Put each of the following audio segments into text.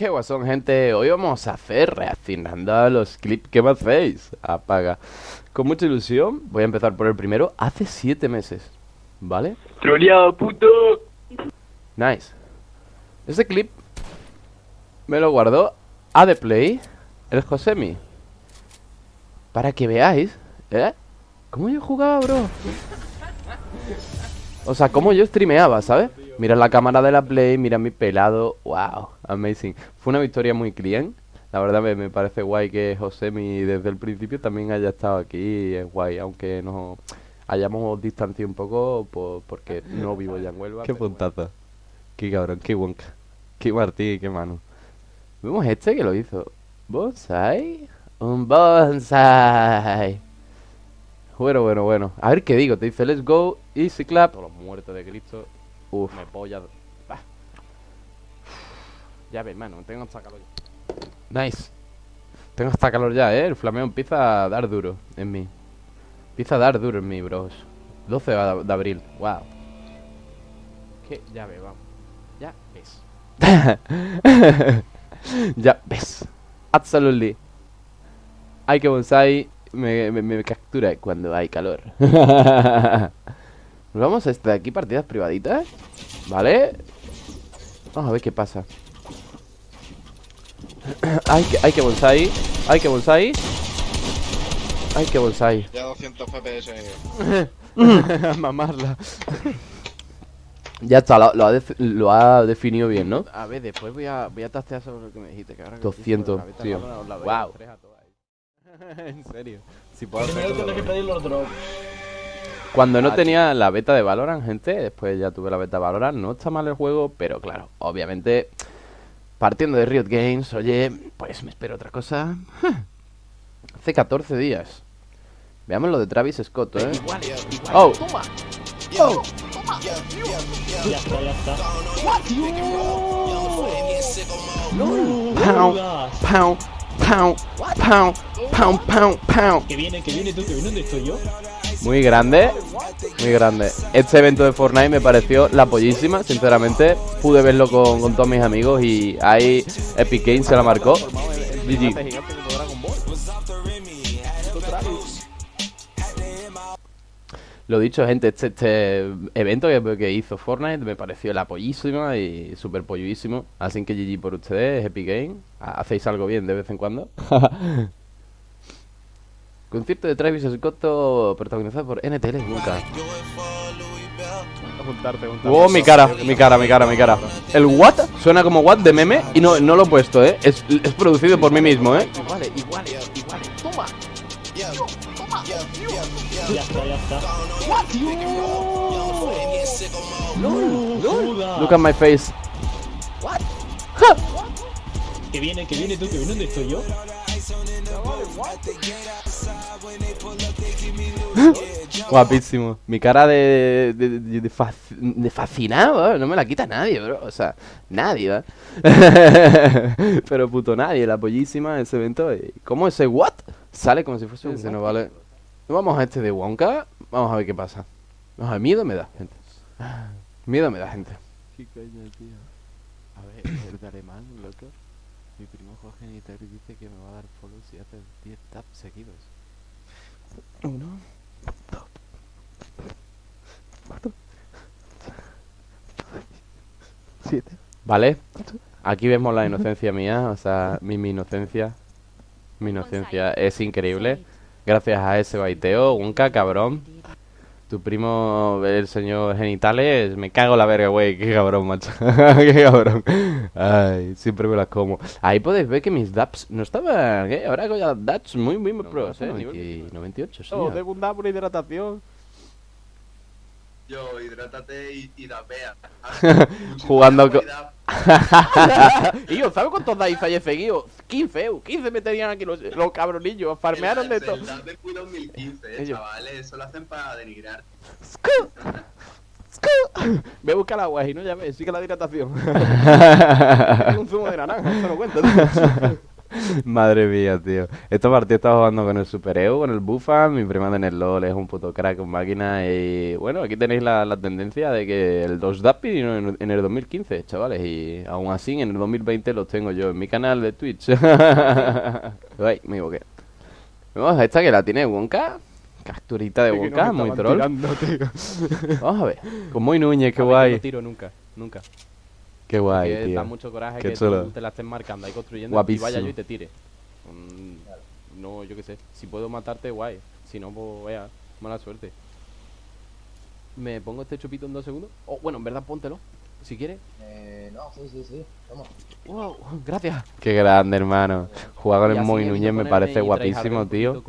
¿Qué guasón, gente? Hoy vamos a hacer reaccionando a los clips que me hacéis. Apaga. Con mucha ilusión, voy a empezar por el primero. Hace siete meses, ¿vale? Troleado, puto. Nice. Ese clip me lo guardó a The Play, el Josemi. Para que veáis, ¿eh? ¿Cómo yo jugaba, bro? O sea, cómo yo streameaba, ¿sabes? Mira la cámara de la Play, mira mi pelado. Wow, amazing. Fue una victoria muy clean. La verdad me, me parece guay que Josemi desde el principio también haya estado aquí. Es guay, aunque nos hayamos distanciado un poco por- porque no vivo ya en Huelva. Qué puntazo. Qué cabrón, qué wonka. Qué Martí, qué mano. Vemos este que lo hizo. ¿Bonsai? Un bonsai. Bueno, bueno, bueno. A ver qué digo. Te dice, let's go, easy clap. Los muertos de Cristo. Uf. Me polla. Bah. Ya ves, mano. Tengo hasta calor ya. Nice. Tengo hasta calor ya, eh. El flameo empieza a dar duro en mí. Empieza a dar duro en mí, bros. 12 de de abril. Wow. Que ya ves, vamos. Ya ves. ya ves. Absolutely. Hay que bonsai me, me, me captura cuando hay calor. Nos vamos a este de aquí, partidas privaditas. ¿Vale? Vamos a ver qué pasa. hay que, hay que bonsai. Hay que bonsai. Hay que bonsai. Ya 200 FPS. Mamarla. Ya está, lo, lo ha lo ha definido bien, ¿no? A ver, después voy a, voy a tastear sobre lo que me dijiste. Que ahora que 200, dijiste, tío. Wow. en serio. Si puedo Primero tienes que pedir los drops. Cuando no Ah, tenía la beta de Valorant, gente, después ya tuve la beta de Valorant, no está mal el juego, pero claro, obviamente, partiendo de Riot Games, oye, pues me espero otra cosa. Hace 14 días. Veamos lo de Travis Scott, ¿eh? Oh, oh, Ya está, ya está. pound, pound, pound, pound, pound, pound. Que viene, que viene tú, que viene donde estoy yo. Muy grande, muy grande. Este evento de Fortnite me pareció la pollísima, sinceramente. Pude verlo con, con todos mis amigos y ahí Epic Games se la marcó. GG. Lo dicho, gente, este, este evento que, que hizo Fortnite me pareció la pollísima y súper polluísimo. Así que GG por ustedes, Epic Games. Ha- Hacéis algo bien de vez en cuando. Concierto de Travis Scott protagonizado por NTL nunca. Oh, mi cara, mi cara, mi cara, mi cara. El what suena como what de meme y no, no lo he puesto, ¿eh? Es, es producido por mí mismo, ¿eh? Iguales, iguales, iguales. Toma. Ya está, ya está. LOL. Look at my face. Que viene, que viene tú, que viene donde estoy yo. Guapísimo. Mi cara de, de, de, de fac- de fascinado, ¿eh? no me la quita nadie, bro. O sea, nadie, ¿va? Pero puto nadie, la pollísima, ese evento. ¿Cómo ese what? Sale como si fuese un no vale. Vamos a este de Wonka. Vamos a ver qué pasa. Vamos a ver, miedo me da, gente. Miedo me da, gente. ¿Qué coño, tío? A ver, el de alemán, loco. Mi primo Jorge Nitari dice que me va a dar follow si hace 10 taps seguidos. Uno, siete. Vale. Aquí vemos la inocencia mía, o sea, mi, mi inocencia. Mi inocencia es increíble. Gracias a ese baiteo, Wonka, cabrón. Tu primo, el señor Genitales, me cago la verga, güey. Qué cabrón, macho. Qué cabrón. Ay, siempre me las como. Ahí podéis ver que mis daps no estaban, ¿eh? Ahora hago ya daps muy, muy pros, ¿eh? 90 98, sí. Oh, tengo un da por hidratación. Yo, hidrátate y, y dapea. Jugando co- co... y yo, ¿sabes cuántos dais fallé seguido? 15, eu, 15 me tenían aquí los, los cabronillos, farmearon de todo. El Q 2015, eh, chavales. Eso lo hacen para denigrar. Voy a buscar agua y no ya ves, sigue la hidratación. Hay un zumo de naranja, eso no cuenta. Madre mía, tío. Esta partida estaba jugando con el Super EU, con el Bufa, mi prima en el LoL es un puto crack con máquina y bueno, aquí tenéis la, la tendencia de que el 2 DAP vino en, en el 2015, chavales, y aún así en el 2020 los tengo yo en mi canal de Twitch. Ay, me equivoqué. Vamos a esta que la tiene Wonka. Capturita de Wonka, muy troll. Vamos a ver. Con muy Núñez, qué A guay. No tiro nunca, nunca. Qué guay, Porque tío. da mucho coraje Qué que chulo. tú te la estés marcando ahí construyendo Guapísimo. y vaya yo y te tire. Mm, no, yo qué sé. Si puedo matarte, guay. Si no, pues vea, mala suerte. ¿Me pongo este chupito en dos segundos? Oh, bueno, en verdad, póntelo. Si quieres. Eh, no, sí, sí, sí. Vamos. Wow, gracias. Qué grande, hermano. Jugar con el Moy Núñez me parece guapísimo, tío.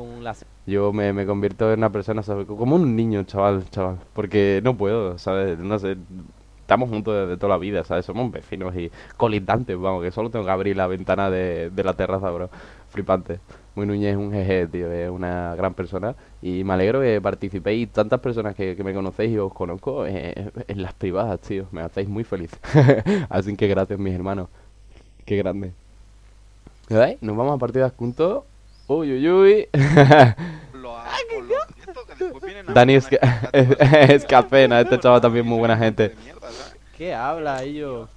Yo me, me convierto en una persona, ¿sabes? Como un niño, chaval, chaval. Porque no puedo, ¿sabes? No sé. Estamos juntos desde toda la vida, ¿sabes? Somos vecinos y colindantes, vamos, que solo tengo que abrir la ventana de, de la terraza, bro. Flipante. Muy Núñez es un jeje, tío, es una gran persona. Y me alegro que participéis tantas personas que, que me conocéis y os conozco eh, en las privadas, tío. Me hacéis muy feliz. Así que gracias, mis hermanos. Qué grande. ¿Veis? Nos vamos a partidas juntos. Uy, uy, uy. Lo hago por lo esto que después vienen a Dani es, es, cafena, este chaval también muy buena gente. ¿Qué habla, ellos?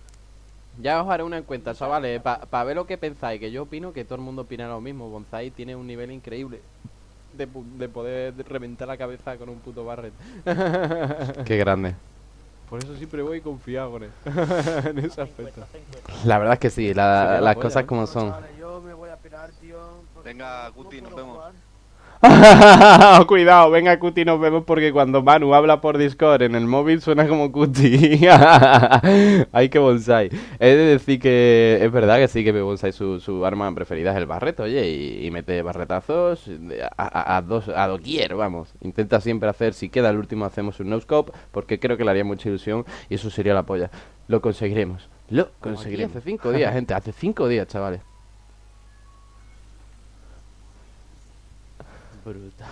Ya os haré una encuesta, chavales, para ver lo que pensáis, que yo opino que todo el mundo opina lo mismo. Bonsai tiene un nivel increíble de, de poder reventar la cabeza con un puto barret. Qué grande. Por eso siempre voy confiado con él. en ese aspecto. La verdad es que sí, la- las polla, cosas ¿no? como son. Chavales, yo me voy a pirar, tío. porque Venga, no Guti, nos vemos. jugar. Cuidado, venga Cuti, nos vemos porque cuando Manu habla por Discord en el móvil suena como Cuti. Ay, que bonsai. He de decir que es verdad que sí que bonsai su, su arma preferida es el barreto, oye, y, y mete barretazos de- a, a- a dos, a doquier, vamos. Intenta siempre hacer, si queda el último hacemos un no-scope, porque creo que le haría mucha ilusión y eso sería la polla. Lo conseguiremos. Lo conseguiremos. Hace cinco días, gente, hace cinco días, chavales. Brutal.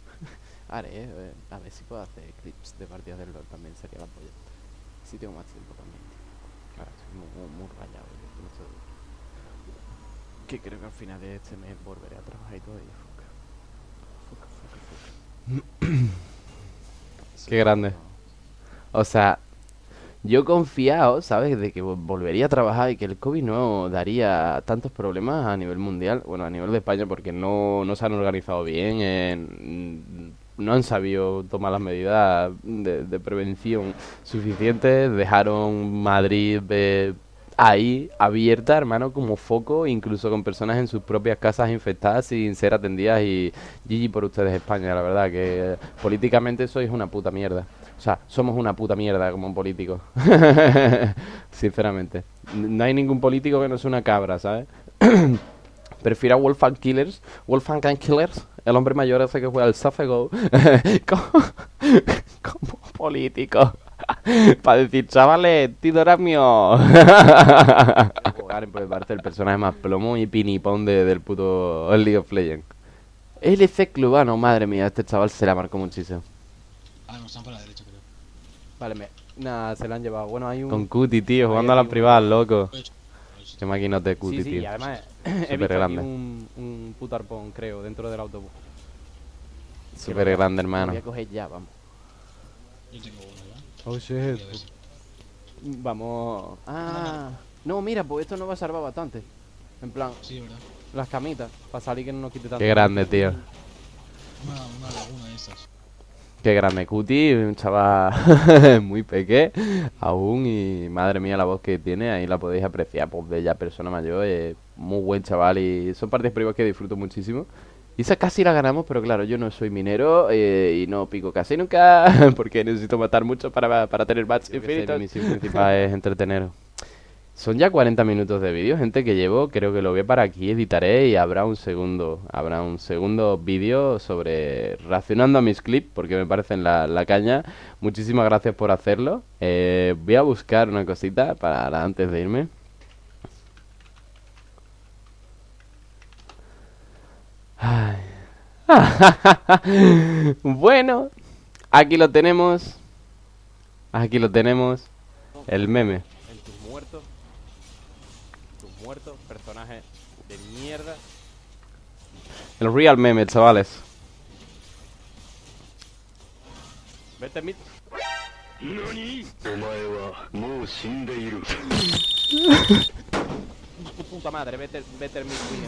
Haré, eh, a ver si puedo hacer clips de partidas del LoL también, sería la polla. Si tengo más tiempo también. Ahora estoy muy, muy, muy rayado. de- Que creo que al final de este mes volveré a trabajar y todo y fuck. Fuck, fuck, fuck. Qué grande. O sea, yo confiado, ¿sabes? De que vol- volvería a trabajar y que el COVID no daría tantos problemas a nivel mundial, bueno, a nivel de España, porque no, no se han organizado bien, en- no han sabido tomar las medidas de, de prevención suficientes, dejaron Madrid de ahí abierta, hermano, como foco, incluso con personas en sus propias casas infectadas sin ser atendidas y GG por ustedes España, la verdad que eh, políticamente sois una puta mierda. O sea, somos una puta mierda como políticos. Sinceramente. N- No hay ningún político que no sea una cabra, ¿sabes? Prefiero a Wolfgang Killers, Wolfgang Killers, el hombre mayor ese que juega al Safego, como político. Para decir, chavales, Tidora mío. Garen por parte el personaje más plomo y pinipón de- del puto League of Legends. LC Clubano, madre mía, este chaval se la marcó muchísimo. Ah, no, están por la derecha, creo. Vale, me... Nada, se la han llevado. Bueno, hay un... Con Cuti, tío, jugando a las privadas, loco. Qué maquinote Cuti, Sí, sí, tío. y además he visto aquí grande. un, un puto arpón, creo, dentro del autobús. Súper grande, hermano. voy a coger ya, vamos. Yo tengo uno. Oh, shit. Vamos... Ah... No, mira, pues esto nos va a salvar bastante. En plan, Sí, ¿verdad? las camitas, para salir que no nos quite tanto. Qué grande, tío. Una, una laguna de estas. Qué grande Cuti, un chaval muy peque aún y madre mía la voz que tiene, ahí la podéis apreciar, pues bella persona mayor, eh, muy buen chaval y son partes privadas que disfruto muchísimo. Y esa casi la ganamos, pero claro, yo no soy minero eh, y no pico casi nunca porque necesito matar mucho para, para tener match infinitos. Mi misión principal es entreteneros. Son ya 40 minutos de vídeo, gente, que llevo. Creo que lo voy a para aquí, editaré y habrá un segundo. Habrá un segundo vídeo sobre reaccionando a mis clips, porque me parecen la, la caña. Muchísimas gracias por hacerlo. Eh, voy a buscar una cosita para antes de irme. Ay. bueno, aquí lo tenemos. Aquí lo tenemos. El meme. En tus muertos. Tus muertos, personajes de mierda. El real meme, chavales. Vete mid. Tu puta madre, vete.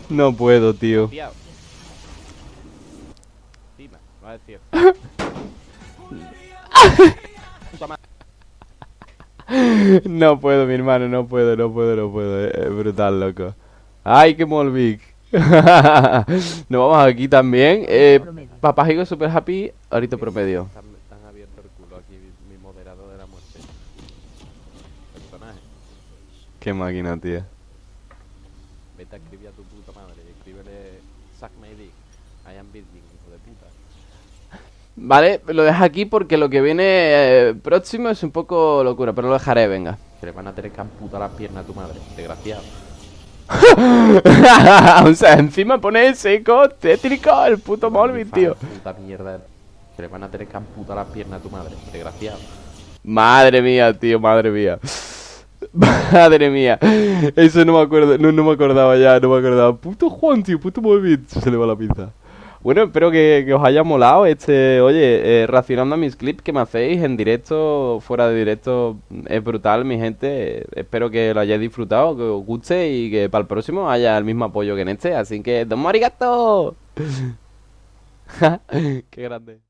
No puedo, tío. Va a decir. No puedo, mi hermano, no puedo, no puedo, no puedo. Es brutal, loco. ¡Ay, qué molvic! Nos vamos aquí también. Eh, Papá Higo Super Happy, ahorita promedio. Tan, tan abierto el culo aquí, mi, mi moderador de la muerte. Personaje. Qué máquina, tío. Vete a escribir a tu puta madre. Escríbele Suck my dick. I am Bitging, hijo de puta. Vale, lo dejo aquí porque lo que viene eh, próximo es un poco locura, pero lo dejaré, venga. Que le van a tener que amputar las piernas a tu madre, desgraciado. o sea, encima pone seco, tétrico, el puto Molvin, tío. Puta mierda. Que le van a tener que amputar las piernas a tu madre, desgraciado. Madre mía, tío, madre mía. Madre mía. Eso no me acuerdo, no, no me acordaba ya, no me acordaba. Puto Juan, tío, puto Molvin. Se le va la pinza. Bueno, espero que, os haya molado este, oye, eh, reaccionando a mis clips que me hacéis en directo, fuera de directo, es brutal, mi gente. Espero que lo hayáis disfrutado, que os guste y que para el próximo haya el mismo apoyo que en este. Así que, ¡Don Morigato! ¡Qué grande!